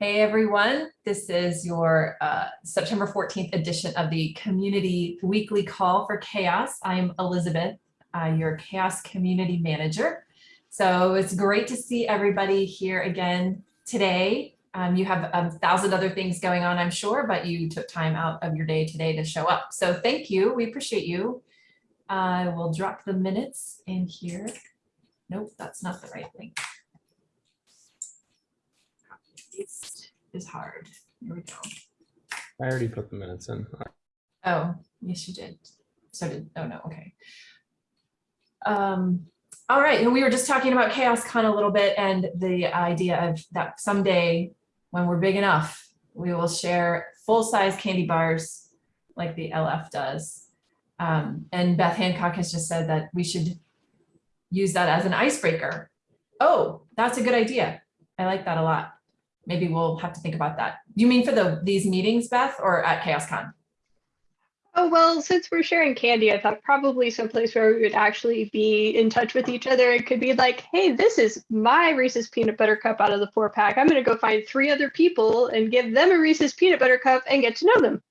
Hey everyone, this is your uh, September 14th edition of the Community Weekly Call for CHAOSS. I'm Elizabeth, uh, your CHAOSS Community Manager. So it's great to see everybody here again today. Um, you have a thousand other things going on, I'm sure, but you took time out of your day today to show up. So thank you, we appreciate you. I will drop the minutes in here. Nope, that's not the right link. Paste is hard. Here we go. I already put the minutes in. Oh, yes, you did. So did, oh no, okay. Um, all right, and we were just talking about CHAOSScon a little bit and the idea of that someday when we're big enough, we will share full-size candy bars like the LF does. Um, and Beth Hancock has just said that we should use that as an icebreaker. Oh, that's a good idea. I like that a lot. Maybe we'll have to think about that. You mean for the these meetings, Beth, or at CHAOSScon? Oh, well, since we're sharing candy, I thought probably someplace where we would actually be in touch with each other. It could be like, hey, this is my Reese's peanut butter cup out of the four pack. I'm going to go find three other people and give them a Reese's peanut butter cup and get to know them.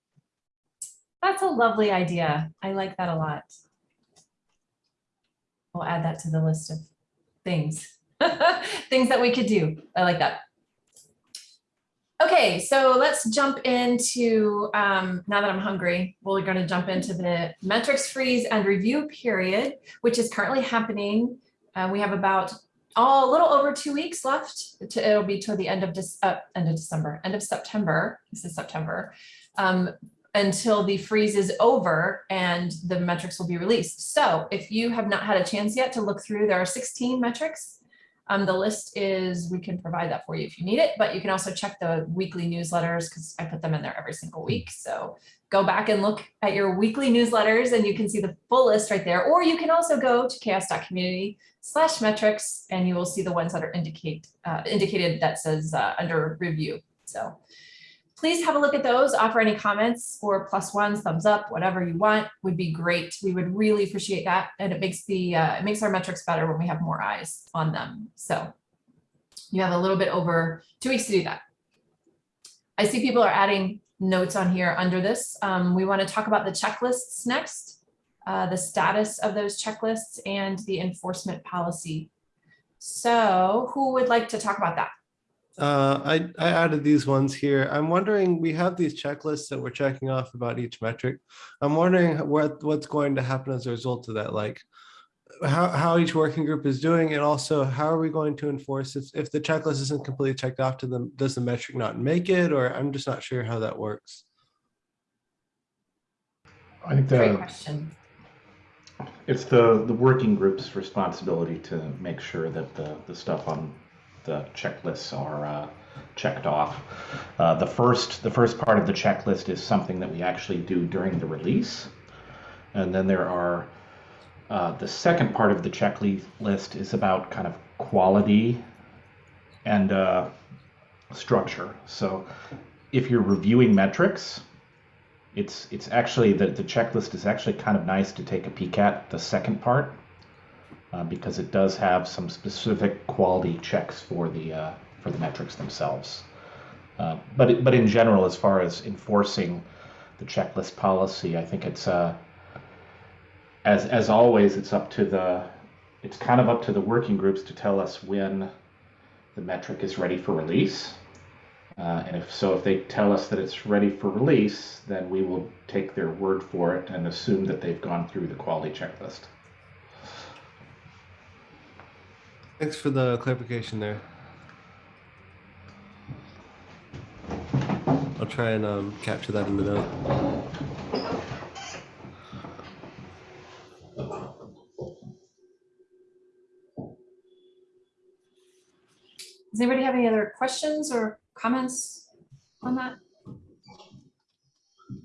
That's a lovely idea. I like that a lot. We'll add that to the list of things, things that we could do. I like that. Okay, so let's jump into, um, now that I'm hungry, we're going to jump into the metrics freeze and review period, which is currently happening. Uh, we have about oh, a little over two weeks left. To, it'll be to the end of, uh, end of December, end of September. This is September. Um, until the freeze is over and the metrics will be released. So if you have not had a chance yet to look through, there are 16 metrics um, the list is, we can provide that for you if you need it, but you can also check the weekly newsletters because I put them in there every single week. So go back and look at your weekly newsletters and you can see the full list right there. Or you can also go to chaoss.community slash metrics and you will see the ones that are indicate uh, indicated that says uh, under review. So please have a look at those, offer any comments or plus ones, thumbs up, whatever you want would be great. We would really appreciate that. And it makes the uh, it makes our metrics better when we have more eyes on them. So you have a little bit over two weeks to do that. I see people are adding notes on here under this. Um, we want to talk about the checklists next, uh, the status of those checklists and the enforcement policy. So who would like to talk about that? Uh, I, I added these ones here. I'm wondering, we have these checklists that we're checking off about each metric. I'm wondering what, what's going to happen as a result of that, like how, how each working group is doing and also how are we going to enforce if, if the checklist isn't completely checked off to them, does the metric not make it or I'm just not sure how that works. I think Great question. it's the, the working group's responsibility to make sure that the, the stuff on the checklists are uh, checked off. Uh, the first the first part of the checklist is something that we actually do during the release, and then there are uh, the second part of the checklist is about kind of quality and uh, structure. So if you're reviewing metrics, it's it's actually the, the checklist is actually kind of nice to take a peek at the second part uh, because it does have some specific quality checks for the uh, for the metrics themselves. Uh, but but in general, as far as enforcing the checklist policy, I think it's uh, as as always, it's up to the it's kind of up to the working groups to tell us when the metric is ready for release. Uh, and if so, if they tell us that it's ready for release, then we will take their word for it and assume that they've gone through the quality checklist. Thanks for the clarification there. I'll try and um, capture that in the note. Does anybody have any other questions or comments on that?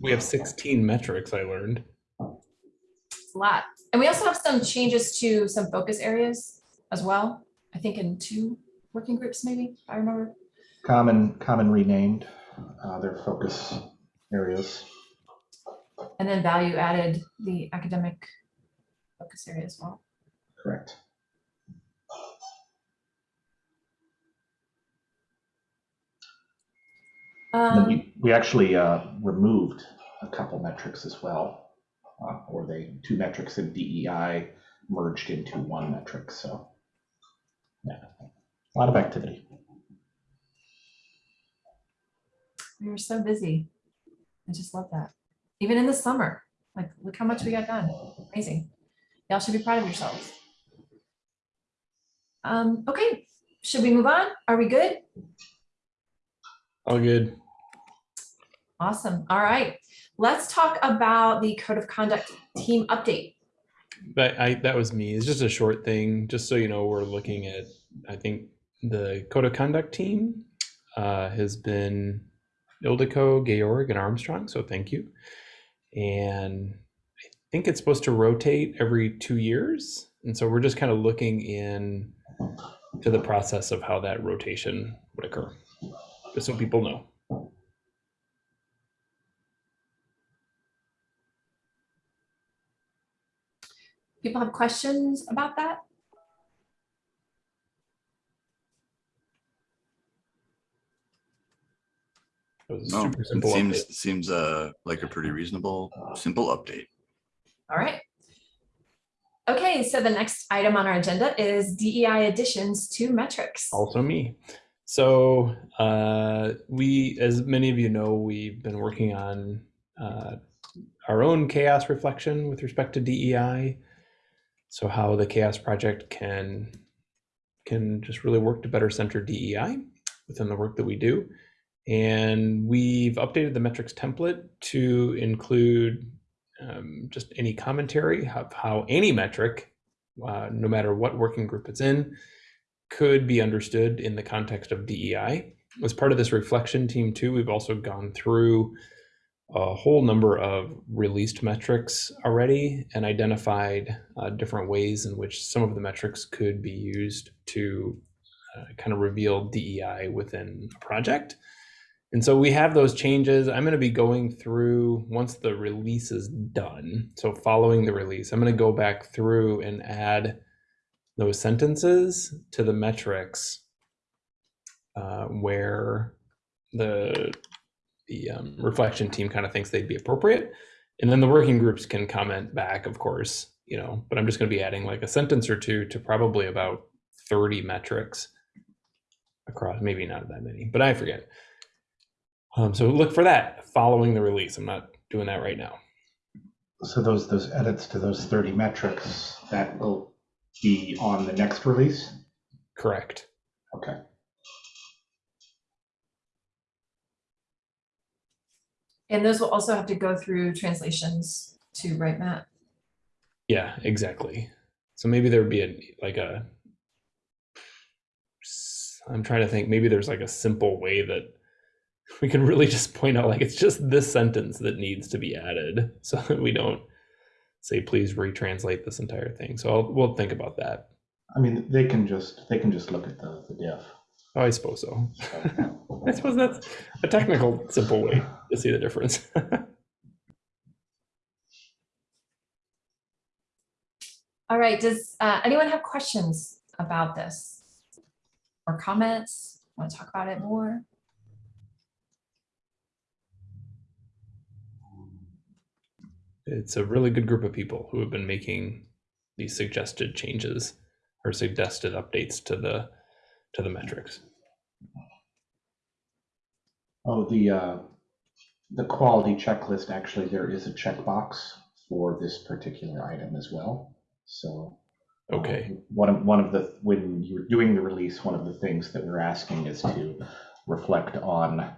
We have 16 metrics, I learned. It's a lot. And we also have some changes to some focus areas as well. I think in two working groups, maybe, I remember. Common common renamed uh, their focus areas. And then value added the academic focus area as well. Correct. Um, we, we actually uh, removed a couple metrics as well, uh, or they two metrics in DEI merged into one metric. So, yeah, a lot of activity. we were so busy. I just love that. Even in the summer, like, look how much we got done. Amazing. Y'all should be proud of yourselves. Um, okay, should we move on? Are we good? All good. Awesome. All right. Let's talk about the code of conduct team update. But I, that was me. It's just a short thing, just so you know, we're looking at, I think the code of conduct team uh, has been Ildiko, Georg, and Armstrong. So thank you. And I think it's supposed to rotate every two years. And so we're just kind of looking in to the process of how that rotation would occur, just so people know. People have questions about that? It was a No, it seems, update. seems uh, like a pretty reasonable, simple update. All right. Okay, so the next item on our agenda is DEI additions to metrics. also me. So uh, we, as many of you know, we've been working on uh, our own CHAOSS reflection with respect to DEI. So how the CHAOSS project can can just really work to better center DEI within the work that we do. And we've updated the metrics template to include um, just any commentary of how any metric, uh, no matter what working group it's in, could be understood in the context of DEI. As part of this reflection team too, we've also gone through a whole number of released metrics already and identified uh, different ways in which some of the metrics could be used to uh, kind of reveal DEI within a project. And so we have those changes. I'm going to be going through once the release is done. So following the release, I'm going to go back through and add those sentences to the metrics uh, where the the um, reflection team kind of thinks they'd be appropriate, and then the working groups can comment back, of course, you know. But I'm just going to be adding like a sentence or two to probably about 30 metrics across, maybe not that many, but I forget. Um, so look for that following the release. I'm not doing that right now. So those those edits to those 30 metrics that will be on the next release. Correct. Okay. And those will also have to go through translations to right, Matt? Yeah, exactly. So maybe there would be a like a I'm trying to think maybe there's like a simple way that we can really just point out like it's just this sentence that needs to be added so that we don't say please retranslate this entire thing. So I'll, we'll think about that. I mean, they can just they can just look at the the diff. Oh, I suppose so. So, I suppose that's a technical simple way to see the difference. All right, does uh, anyone have questions about this? Or comments? Want to talk about it more? it's a really good group of people who have been making these suggested changes or suggested updates to the to the metrics. oh, the uh, the quality checklist. Actually, there is a checkbox for this particular item as well. So Okay. Um, One of, one of the, when you're doing the release, one of the things that we're asking is to reflect on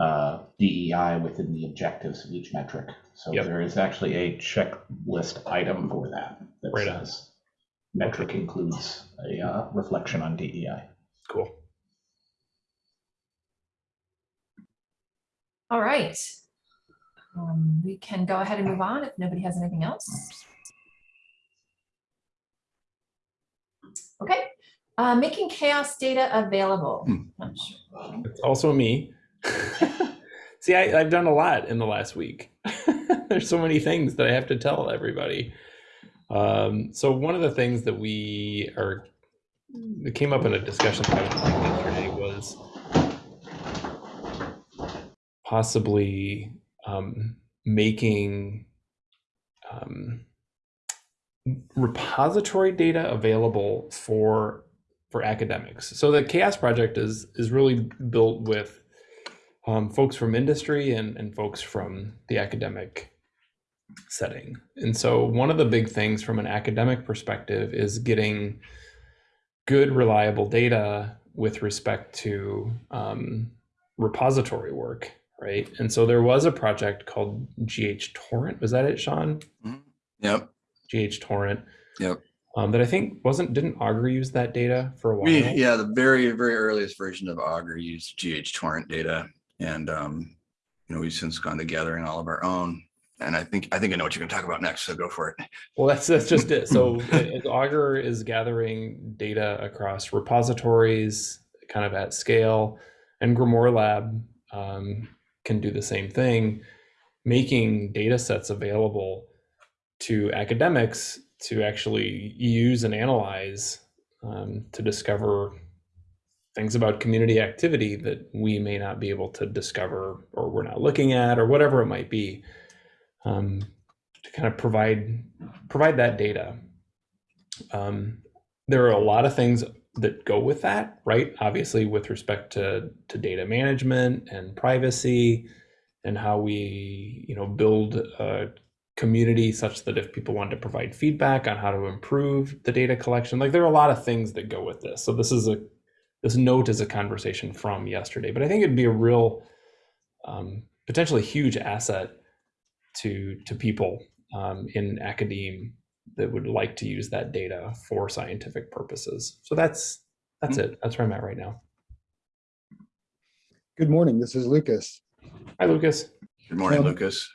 uh, DEI within the objectives of each metric. So Yep. there is actually a checklist item for that that Right on. says metric includes a uh, reflection on DEI. Cool. All right. Um, We can go ahead and move on if nobody has anything else. Okay, uh, making CHAOSS data available. Hmm. Sure. It's also me. See, I, I've done a lot in the last week. There's so many things that I have to tell everybody. Um, so one of the things that we are that came up in a discussion that I was having yesterday was possibly um, making um, repository data available for for academics. So the CHAOSS project is is really built with um, folks from industry and, and folks from the academic setting. And so one of the big things from an academic perspective is getting good, reliable data with respect to um, repository work, right? And so there was a project called GHTorrent. Was that it, Sean? Yep, GHTorrent. Yep. Um, that I think wasn't didn't Augur use that data for a while? we, yeah, the very, very earliest version of Augur used GHTorrent data. And, um, you know, we've since gone to gathering all of our own. And I think, I think I know what you're gonna talk about next, so go for it. Well, that's that's just it. So as Augur is gathering data across repositories, kind of at scale, and GrimoireLab um, can do the same thing, making data sets available to academics to actually use and analyze um, to discover things about community activity that we may not be able to discover or we're not looking at or whatever it might be um, to kind of provide provide that data. Um, there are a lot of things that go with that right? Obviously with respect to to data management and privacy and how we you know build a community such that if people want to provide feedback on how to improve the data collection like there are a lot of things that go with this. So this is a this note is a conversation from yesterday but i think it'd be a real um, potentially huge asset to to people um, in academe that would like to use that data for scientific purposes so that's that's it that's where i'm at right now Good morning, this is Lucas. hi lucas Good morning, Um, Lucas.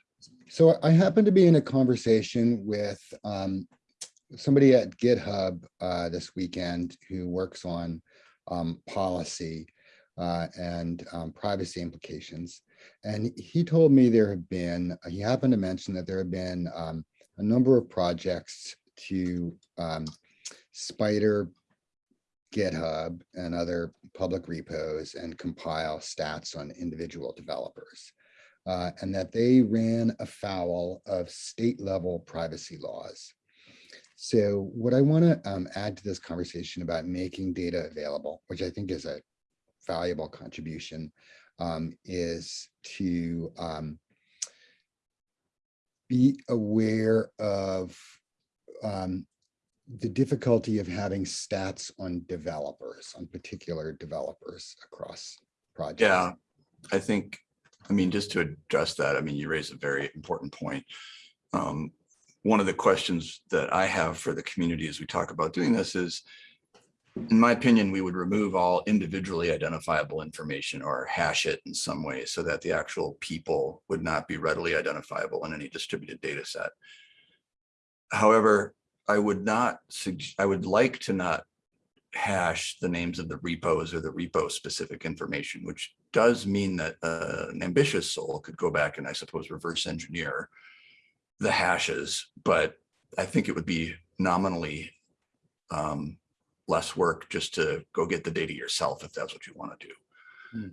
So I happened to be in a conversation with um, somebody at GitHub uh, this weekend who works on um, policy uh, and um, privacy implications. And he told me there have been, he happened to mention that there have been um, a number of projects to um, spider GitHub and other public repos and compile stats on individual developers uh, and that they ran afoul of state level privacy laws. So what I want to um, add to this conversation about making data available, which I think is a valuable contribution, um, is to um, be aware of um, the difficulty of having stats on developers, on particular developers across projects. Yeah, I think, I mean, just to address that, I mean, you raise a very important point. Um, one of the questions that I have for the community as we talk about doing this is, in my opinion, we would remove all individually identifiable information or hash it in some way so that the actual people would not be readily identifiable in any distributed data set. However, I would not, I would like to not hash the names of the repos or the repo specific information, which does mean that uh, an ambitious soul could go back and I suppose reverse engineer the hashes, but I think it would be nominally um, less work just to go get the data yourself if that's what you want to do.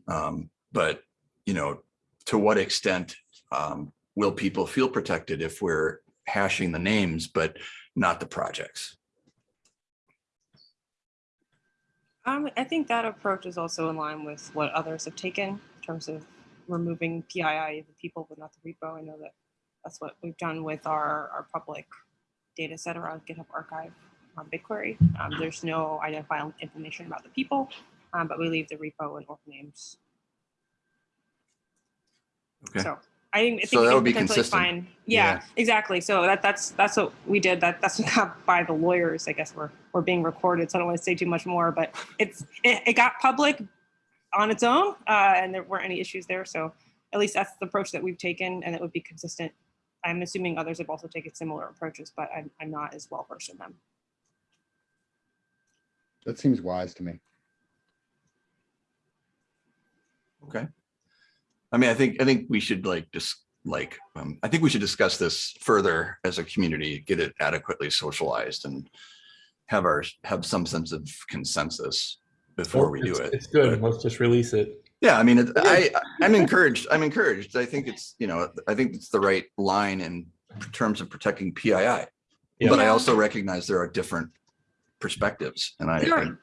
Um, but you know, to what extent um, will people feel protected if we're hashing the names but not the projects? Um, I think that approach is also in line with what others have taken in terms of removing PII, the people, but not the repo. I know that that's what we've done with our, our public data set around GitHub Archive on BigQuery. Um, there's no identifiable information about the people, um, but we leave the repo and org names. Okay. So I think, I So that would be consistent. find, yeah, Yeah. exactly. So that that's that's what we did. That that's what got by the lawyers. I guess we're we're being recorded, so I don't want to say too much more. But it's it, it got public on its own, uh, and there weren't any issues there. So at least that's the approach that we've taken, and it would be consistent. I'm assuming others have also taken similar approaches, but I'm I'm not as well versed in them. That seems wise to me. Okay. I mean, I think, I think we should like, just like, um, I think we should discuss this further as a community, get it adequately socialized and have our, have some sense of consensus before we do it. it's good let's just release it Yeah, I mean, it- I, I'm encouraged. I'm encouraged. I think it's, you know, I think it's the right line in terms of protecting PII. Yeah. But I also recognize there are different perspectives and I, are-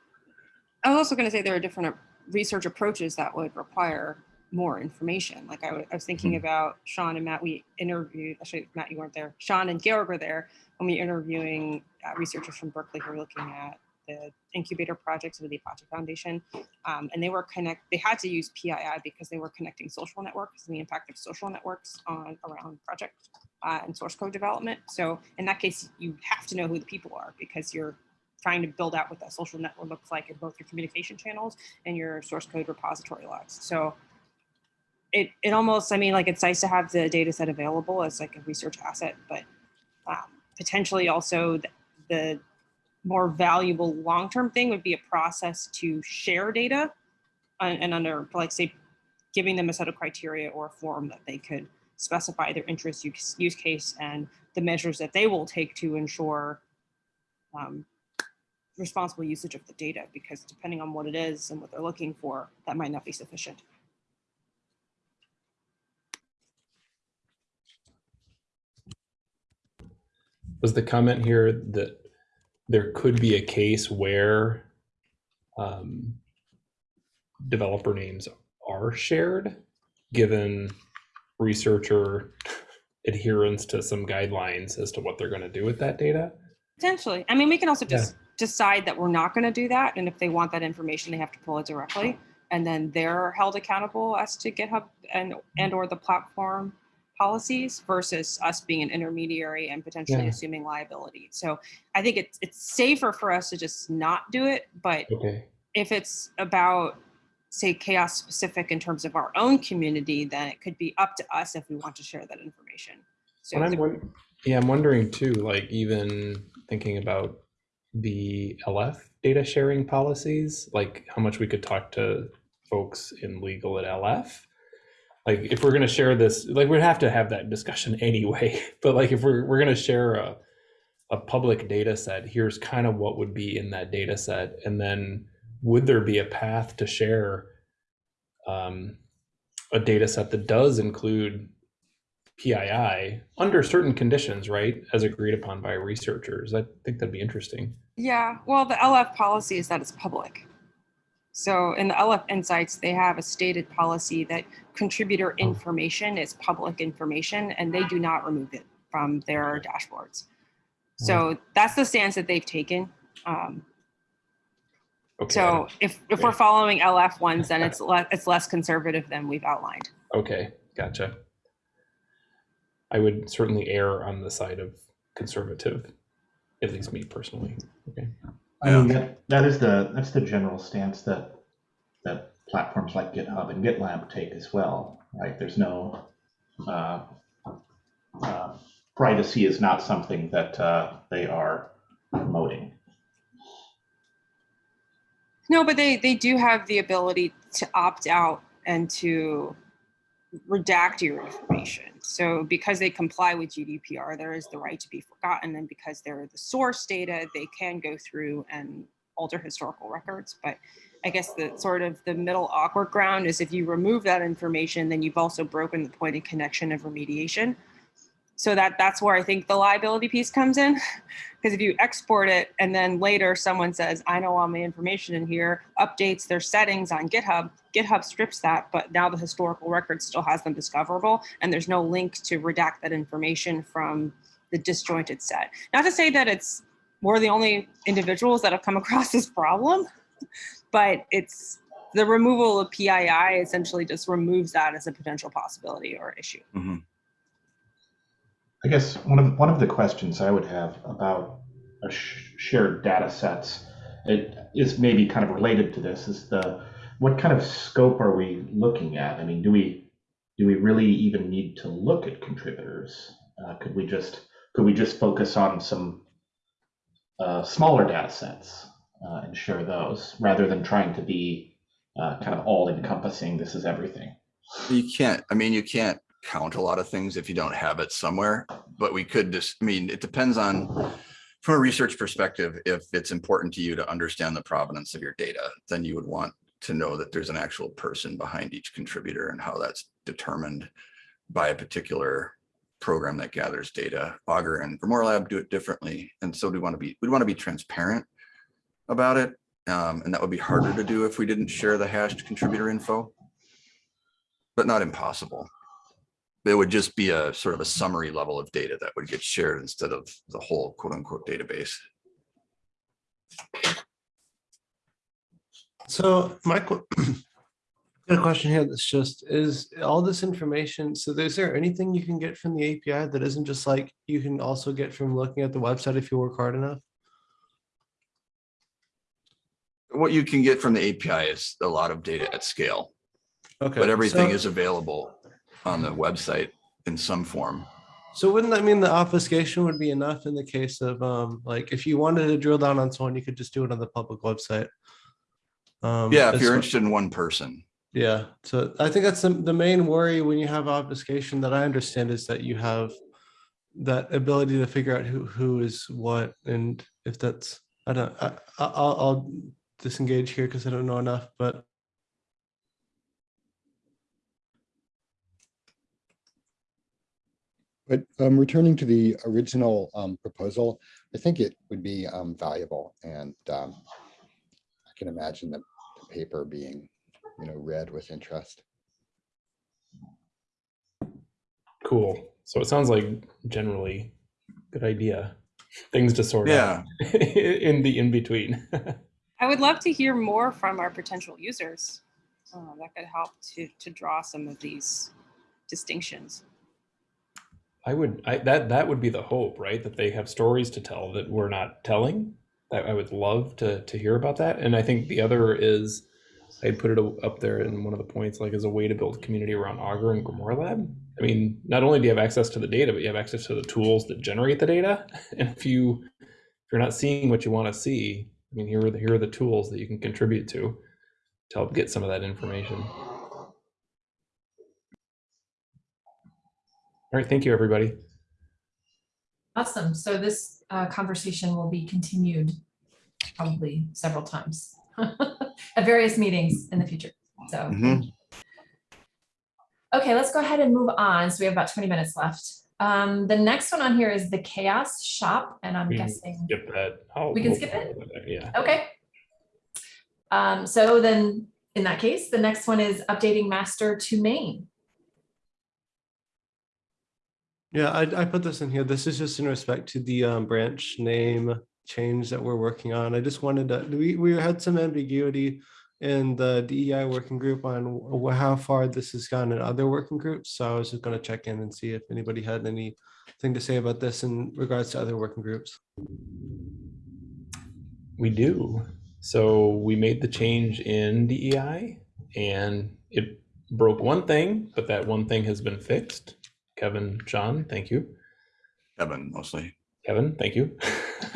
I was also going to say there are different research approaches that would require more information. Like I, I was thinking about Sean and Matt. We interviewed. Actually, Matt, you weren't there. Sean and Georg were there when we were interviewing uh, researchers from Berkeley who were looking at the incubator projects of the Apache Foundation, um, and they were connect. They had to use PII because they were connecting social networks and the impact of social networks on around project uh, and source code development. So in that case, you have to know who the people are because you're trying to build out what that social network looks like in both your communication channels and your source code repository logs. So it, it almost, I mean, like it's nice to have the data set available as like a research asset, but um, potentially also the, the more valuable long-term thing would be a process to share data and, and under like say giving them a set of criteria or a form that they could specify their interest use, use case and the measures that they will take to ensure um, responsible usage of the data because depending on what it is and what they're looking for, that might not be sufficient. Was the comment here that there could be a case where um, developer names are shared, given researcher adherence to some guidelines as to what they're going to do with that data? Potentially. I mean, we can also Yeah. Decide that we're not going to do that. And if they want that information, they have to pull it directly. And then they're held accountable as to GitHub and, and or the platform policies versus us being an intermediary and potentially Yeah. assuming liability. So I think it's, it's safer for us to just not do it. But Okay. if it's about say CHAOSS specific in terms of our own community, then it could be up to us if we want to share that information. So I'm, yeah, I'm wondering too, like even thinking about the LF data sharing policies, like how much we could talk to folks in legal at LF. Like if we're gonna share this, like we'd have to have that discussion anyway. But like if we're we're gonna share a a public data set, here's kind of what would be in that data set, and then would there be a path to share um, a data set that does include PII under certain conditions, right, as agreed upon by researchers. I think that'd be interesting. Yeah, well, the LF policy is that it's public. So in the LF Insights, they have a stated policy that contributor information is public information and they do not remove it from their dashboards. So that's the stance that they've taken. Um, Okay. so if, if we're following LF ones, then it's less, it's less conservative than we've outlined. okay, gotcha. I would certainly err on the side of conservative, at least me personally. Okay. I mean, that, that is the, that's the general stance that, that platforms like GitHub and GitLab take as well, right? There's no, uh, uh, privacy is not something that uh, they are promoting. No, but they, they do have the ability to opt out and to redact your information. So because they comply with GDPR, there is the right to be forgotten. And because they're the source data, they can go through and alter historical records. But I guess the sort of the middle awkward ground is if you remove that information, then you've also broken the point of connection of remediation. So that that's where I think the liability piece comes in. Because if you export it and then later someone says, I know all my information in here, updates their settings on GitHub, GitHub strips that, but now the historical record still has them discoverable and there's no link to redact that information from the disjointed set. Not to say that it's we're the only individuals that have come across this problem, but it's the removal of PII essentially just removes that as a potential possibility or issue. Mhm. I guess one of one of the questions I would have about sh- shared data sets it is maybe kind of related to this is the what kind of scope are we looking at? I mean, do we do we really even need to look at contributors? Uh, could we just could we just focus on some uh, smaller data sets uh, and share those rather than trying to be uh, kind of all encompassing? This is everything. You can't, I mean, you can't count a lot of things if you don't have it somewhere, but we could just, I mean, it depends on, from a research perspective, if it's important to you to understand the provenance of your data, then you would want to know that there's an actual person behind each contributor and how that's determined by a particular program that gathers data. Augur and GrimoireLab do it differently. And so we want to be, we'd want to be transparent about it. Um, and that would be harder to do if we didn't share the hashed contributor info, but not impossible. It would just be a sort of a summary level of data that would get shared instead of the whole quote unquote database. So Michael, got a question here that's just, is all this information, so is there anything you can get from the API that isn't just like, you can also get from looking at the website if you work hard enough? What you can get from the API is a lot of data at scale, Okay. but everything so- is available on the website in some form. So wouldn't that mean the obfuscation would be enough in the case of, um, like, if you wanted to drill down on someone, you could just do it on the public website? Um, Yeah, if you're interested in one person. Yeah, so I think that's the, the main worry when you have obfuscation that I understand is that you have that ability to figure out who, who is what, and if that's, I don't, I, I'll, I'll disengage here because I don't know enough, but But um, returning to the original um, proposal, I think it would be um, valuable and um, I can imagine the the paper being, you know, read with interest. Cool. So it sounds like generally good idea. Things to sort Yeah. out in the in between. I would love to hear more from our potential users. Uh, that could help to, to draw some of these distinctions. I would I that that would be the hope, right? That they have stories to tell that we're not telling. I, I would love to to hear about that. And I think the other is I put it up there in one of the points like as a way to build community around Augur and GrimoireLab. I mean, not only do you have access to the data, but you have access to the tools that generate the data. And if you if you're not seeing what you want to see, I mean, here are the here are the tools that you can contribute to to help get some of that information. All right, thank you, everybody. Awesome. So this uh, conversation will be continued probably several times at various meetings in the future. So, Mhm. okay, let's go ahead and move on. So we have about 20 minutes left. Um, the next one on here is the CHAOSS Shop, and I'm We guessing, Skip that. I'll- We can we'll skip it? with Yeah. okay. Um, so then in that case, the next one is updating master to main. Yeah, I, I put this in here. This is just in respect to the um, branch name change that we're working on. I just wanted to, we, we had some ambiguity in the DEI working group on how far this has gone in other working groups. So I was just going to check in and see if anybody had anything to say about this in regards to other working groups. We do. So we made the change in DEI and it broke one thing, but that one thing has been fixed. Kevin, John, thank you. Kevin mostly. Kevin, thank you.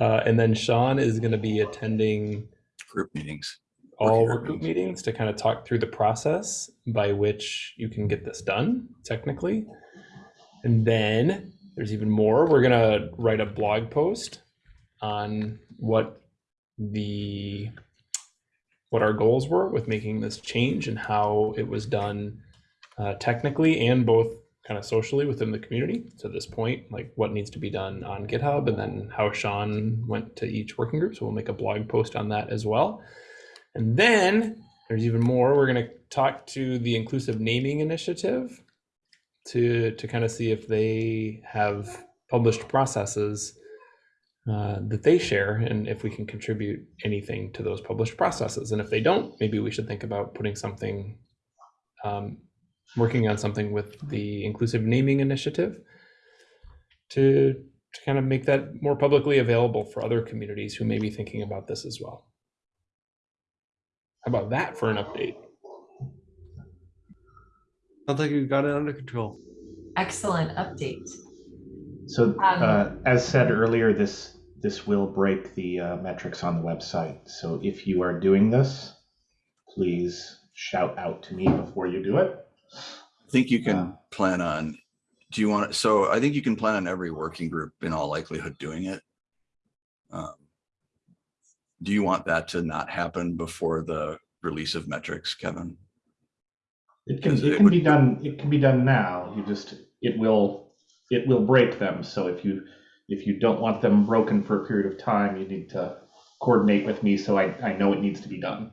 uh, and then Sean is going to be attending Group meetings. all group meetings. meetings to kind of talk through the process by which you can get this done technically. And then there's even more. We're going to write a blog post on what the what our goals were with making this change and how it was done uh, technically and both kind of socially within the community to this point, like what needs to be done on GitHub and then how Sean went to each working group. So we'll make a blog post on that as well. And then there's even more. We're going to talk to the Inclusive Naming Initiative to to kind of see if they have published processes uh, that they share and if we can contribute anything to those published processes. And if they don't, maybe we should think about putting something, um, working on something with the Inclusive Naming Initiative to to kind of make that more publicly available for other communities who may be thinking about this as well. How about that for an update? I think you got it under control. Excellent update. So, Um, uh, as said earlier, this, this will break the uh, metrics on the website. So if you are doing this, please shout out to me before you do it. I think you can Yeah. plan on, do you want, so I think you can plan on every working group in all likelihood doing it. Um, Do you want that to not happen before the release of metrics, Kevin? It can, it it can would- be done, it can be done now, you just, it will, it will break them, so if you, if you don't want them broken for a period of time, you need to coordinate with me, so I, I know it needs to be done.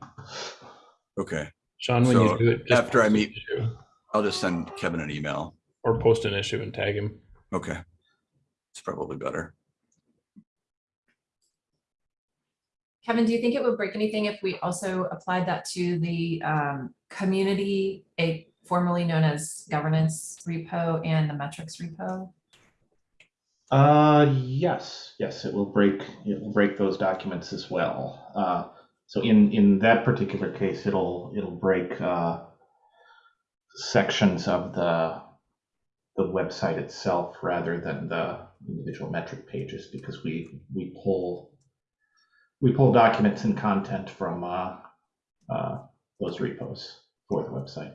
Okay, Sean, when you do it, after I meet- issue, I'll just send Kevin an email. Or post an issue and tag him. Okay. It's probably better. Kevin, do you think it would break anything if we also applied that to the um, community, a formerly known as governance repo and the metrics repo? Uh, yes, yes, it will break, it will break those documents as well. Uh, so in, in that particular case, it'll, it'll break, uh, sections of the, the website itself rather than the individual metric pages because we, we pull, we pull documents and content from, uh, uh, those repos for the website.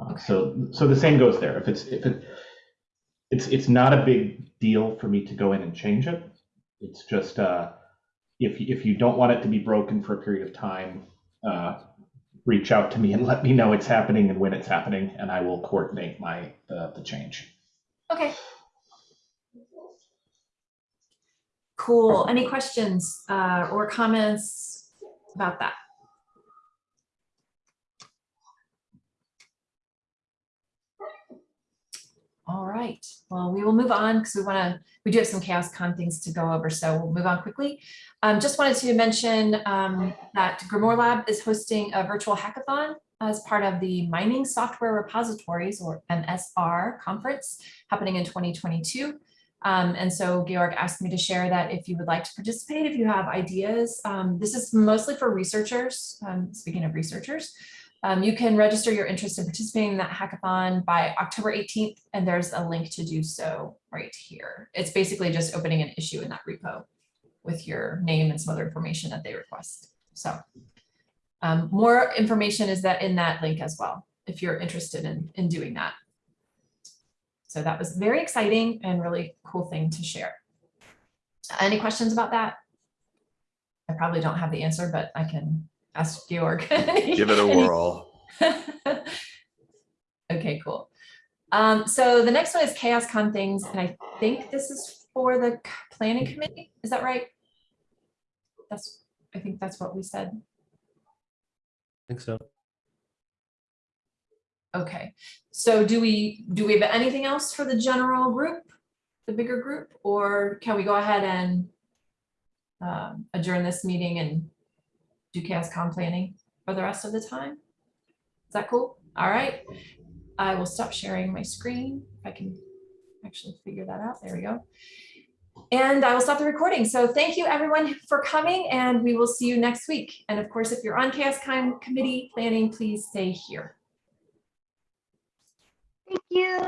Uh, so, so the same goes there. If it's, if it, it's it's not a big deal for me to go in and change it. It's just uh, if if you don't want it to be broken for a period of time, uh, reach out to me and let me know it's happening and when it's happening, and I will coordinate my uh, the change. Okay. Cool. Any questions uh, or comments about that? All right, well, we will move on because we want to, we do have some CHAOSScon things to go over, so we'll move on quickly. Um, just wanted to mention um, that GrimoireLab is hosting a virtual hackathon as part of the Mining Software Repositories or MSR conference happening in 2022. Um, and so Georg asked me to share that if you would like to participate, if you have ideas, um, this is mostly for researchers. Um, speaking of researchers, um, you can register your interest in participating in that hackathon by October 18th, and there's a link to do so right here. It's basically just opening an issue in that repo with your name and some other information that they request. So um, more information is that in that link as well, if you're interested in, in doing that. So that was very exciting and really cool thing to share. Any questions about that? I probably don't have the answer, but I can ask Georg. Give it a whirl. Okay, cool. Um, so the next one is CHAOSScon things, and I think this is for the planning committee. Is that right? That's, I think that's what we said. I think so. Okay, so do we, do we have anything else for the general group, the bigger group, or can we go ahead and um, adjourn this meeting and do CHAOSScon planning for the rest of the time? Is that cool? All right. I will stop sharing my screen. If I can actually figure that out. There we go. And I will stop the recording. So thank you everyone for coming and we will see you next week. And of course, if you're on CHAOSScon committee planning, please stay here. Thank you.